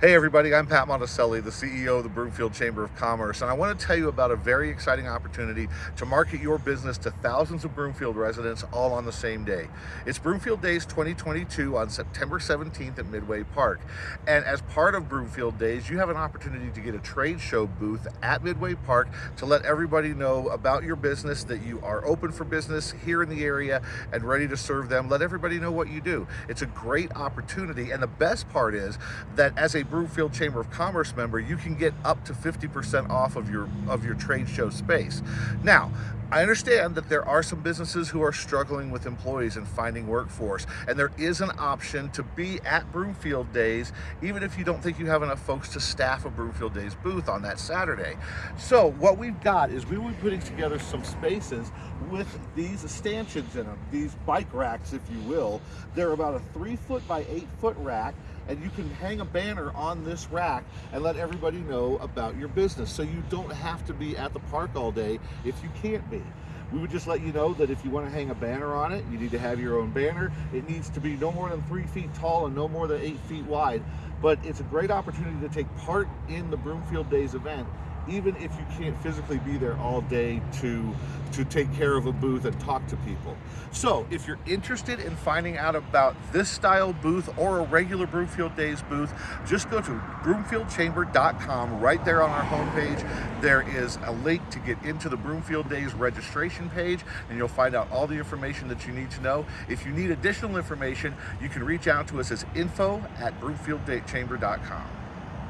Hey everybody, I'm Pat Monticelli, the CEO of the Broomfield Chamber of Commerce, and I want to tell you about a very exciting opportunity to market your business to thousands of Broomfield residents all on the same day. It's Broomfield Days 2022 on September 17th at Midway Park. And as part of Broomfield Days, you have an opportunity to get a trade show booth at Midway Park to let everybody know about your business, that you are open for business here in the area and ready to serve them. Let everybody know what you do. It's a great opportunity, and the best part is that as a Broomfield Chamber of Commerce member, you can get up to 50% off of your of your trade show space. Now, I understand that there are some businesses who are struggling with employees and finding workforce, and there is an option to be at Broomfield Days, even if you don't think you have enough folks to staff a Broomfield Days booth on that Saturday. So what we've got is we will be putting together some spaces with these stanchions in them, these bike racks, if you will. They're about a three foot by eight foot rack and you can hang a banner on this rack and let everybody know about your business. So you don't have to be at the park all day if you can't be. We would just let you know that if you want to hang a banner on it, you need to have your own banner. It needs to be no more than three feet tall and no more than eight feet wide. But it's a great opportunity to take part in the Broomfield Days event even if you can't physically be there all day to to take care of a booth and talk to people. So if you're interested in finding out about this style booth or a regular Broomfield Days booth, just go to broomfieldchamber.com. Right there on our homepage, there is a link to get into the Broomfield Days registration page, and you'll find out all the information that you need to know. If you need additional information, you can reach out to us as info at broomfieldchamber.com.